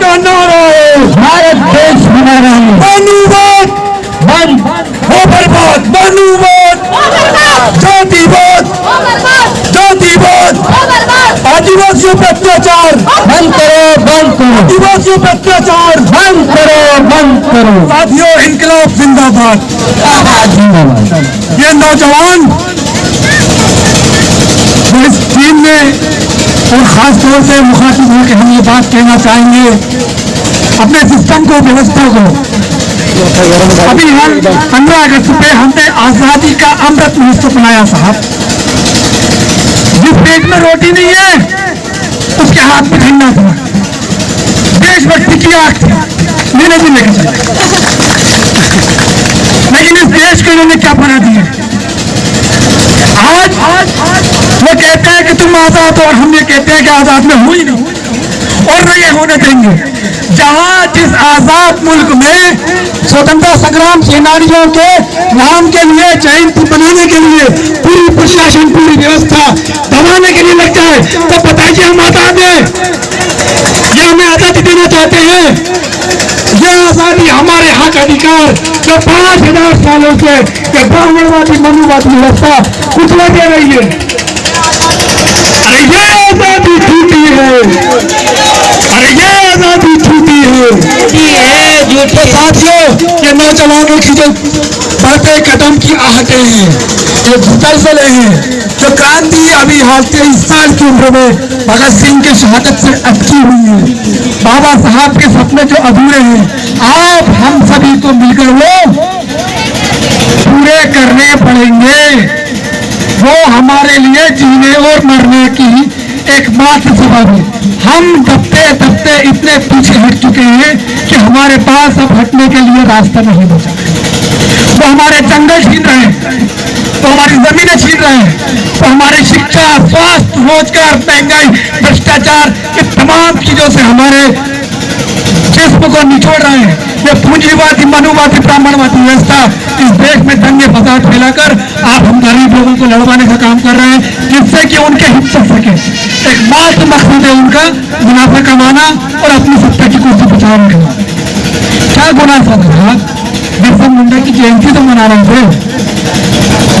का नारा है। भारत देश हमारा है। मनुवाद बन। हो बर्बाद मनुवाद जातिवाद। जातिवाद। आदिवासियों पर अत्याचार। बंद करो बंद करो। आदिवासियों पर अत्याचार। बंद करो बंद करो। साथियों इनकलाब जिंदाबाद। जिंदाबाद। ये नौजवान पुलिस टीम ने और खास तौर से मुखातिब होकर हम ये बात कहना चाहेंगे, अपने सिस्टम को, व्यवस्था को। अभी हम पंद्रह अगस्त पे हमने आज़ादी का अमृत महोत्सव मनाया, साहब। जिस पेट में रोटी नहीं है, उसके हाथ में ठंडा था। देशभक्ति की आग थी। मैंने भी लेके चला। लेकिन इस देश को इन्होंने क्या बना दिया? आज वो कहते हैं कि तुम आज़ाद हो और हम ये कहते हैं कि आज़ाद में हुई नहीं। और न ये होने देंगे। जहाँ जिस आज़ाद मुल्क में स्वतंत्रता संग्राम सेनानियों के नाम के लिए, जयंती बनाने के लिए पूरी प्रशासन, पूरी व्यवस्था दबाने के लिए लग जाए तो बताइए हम आज़ाद हैं। ये हमें आज़ादी देना चाहते हैं। ये आज़ादी हमारे हक अधिकार जो पाँच हज़ार सालों से ब्राह्मणवादी मनुवादी व्यवस्था कुचला दे रही है। अरे ये आज़ादी झूठी है। अरे ये आज़ादी झूठी है। तो साथियों। ये नौजवानों की जो बढ़ते कदम की आहटें हैं ये दलदले हैं जो क्रांति अभी हाल तेईस साल की उम्र में भगत सिंह की शहादत से अटकी हुई है। बाबा साहब के सपने जो अधूरे हैं आप हम सभी को मिलकर वो पूरे करने पड़ेंगे। वो हमारे लिए जीने और मरने की एकमात्र सबब है। हम दबते दबते इतने पीछे हट चुके हैं कि हमारे पास अब हटने के लिए रास्ता नहीं बचा। वो हमारे जंगल छीन रहे हैं तो हमारी जमीनें छीन रहे हैं तो हमारी शिक्षा, स्वास्थ्य, रोज़गार, महँगाई, भ्रष्टाचार ये तमाम चीज़ों से हमारे जिस्म को निचोड़ रहे हैं। ये पूंजीवादी, मनुवादी, ब्राह्मणवादी व्यवस्था इस देश में दंगे, फसाद फैलाकर आप हम लोगों को लड़वाने का काम कर रहे हैं, जिससे कि उनके हित चल सके। एक मात्र मकसद है उनका, मुनाफा कमाना और अपनी सत्ता की कुर्सी बचाने का क्या गुना था बिरसा मुंडा की जयंती तो मना रहे थे।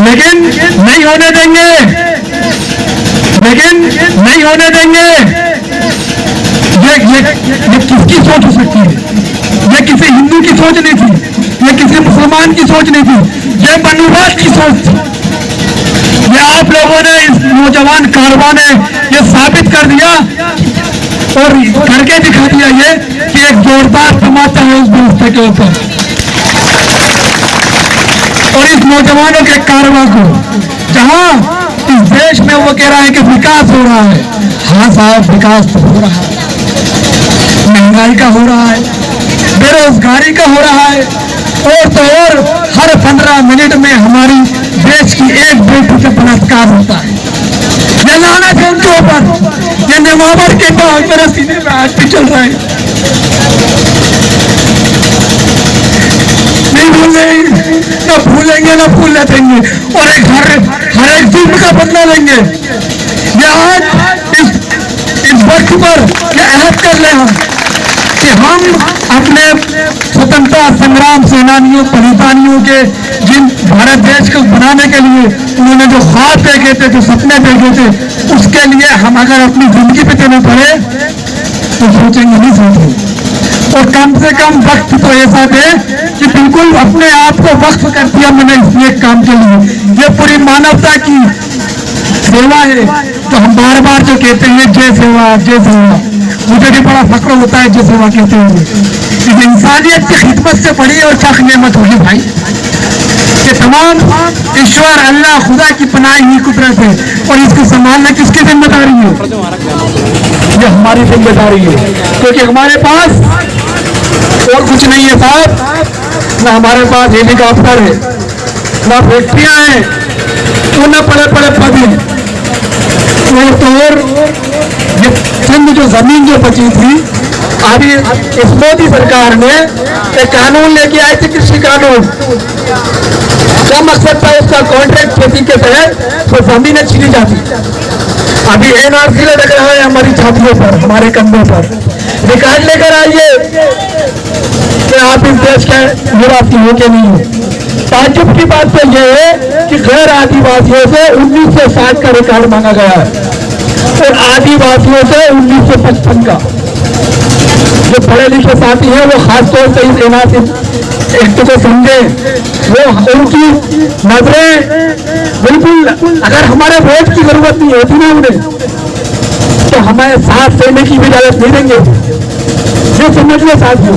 लेकिन नहीं होने देंगे। लेकिन नहीं होने देंगे। ये ये ये किसकी सोच हो सकती है? ये किसी हिंदू की सोच नहीं थी। ये किसी मुसलमान की सोच नहीं थी। ये मनुवाद की सोच थी। आप लोगों ने, इस नौजवान कारवा ने ये साबित कर दिया और करके दिखा दिया ये कि एक जोरदार तमाचा है उस व्यवस्था के ऊपर। और इस नौजवानों के कारवा को, जहाँ इस देश में वो कह रहा है कि विकास हो रहा है हाँ साहब, विकास तो हो रहा है। महँगाई का हो रहा है, बेरोजगारी का हो रहा है, और तो और हर पंद्रह मिनट में हमारी देश की एक बेटी का बलात्कार होता है। ये लाना है उनके ऊपर। ये निमावर के बाद मेरे सीने में आज भी चल रहा है। नहीं भूलेंगे ना भूलेंगे, ना भूलने देंगे और एक हर हर एक जुर्म का बदला लेंगे। ये आज इस इस वक्त पर ये अहद कर ले हम हम अपने स्वतंत्रता संग्राम सेनानियों बलिदानियों के, जिन भारत देश को बनाने के लिए उन्होंने जो ख्वाब देखे थे, जो सपने देखे थे, उसके लिए हम अगर अपनी ज़िंदगी पे देना पड़े तो सोचेंगे नहीं सोचेंगे। और कम से कम वक्त तो ऐसा दे कि बिल्कुल अपने आप को वक्त कर दिया मैंने इस एक काम के लिए। ये पूरी मानवता की सेवा है तो हम बार बार जो कहते हैं, जय सेवा जय सेवा। मुझे भी बड़ा फख्र होता है जय सेवा कहते हुए। इस इंसानियत की खिदमत से बड़ी और क्या नेमत होगी भाई। कि तमाम ईश्वर, अल्लाह, खुदा की पनाही ही कुदरत है और इसको संभालना किसकी ज़िम्मेदारी है? ये हमारी ज़िम्मेदारी है। क्योंकि हमारे पास और कुछ नहीं है साहब। ना हमारे पास हेलीकॉप्टर है, ना फैक्ट्रियाँ हैं तो न पड़े पड़े पद हैं। और तो और चंद जो ज़मीन जो बची थी अभी इस मोदी सरकार ने एक कानून लेके आए थे, कृषि कानून। क्या मकसद था उसका कॉन्ट्रैक्ट खेती के तहत? तो जमीनें छीनी जाती। अभी एनआरसी लटक रहा है हमारी छातियों पर, हमारे कंधों पर। रिकॉर्ड लेकर आइए। कि आप इस देश के निवासी हो के नहीं हो। ताजुब की बात तो यह है कि गैर आदिवासियों से 1960 का रिकॉर्ड मांगा गया है। और आदिवासियों से 1955 का। जो पढ़े लिखे साथी हैं, वो खासतौर से इस एनआरसी एक्ट को समझे, वो उनकी नज़रें बिल्कुल, अगर हमारे वोट की ज़रूरत नहीं होती ना उन्हें तो हमें साथ देने की भी इजाज़त नहीं देंगे। ये समझ लो साथियों।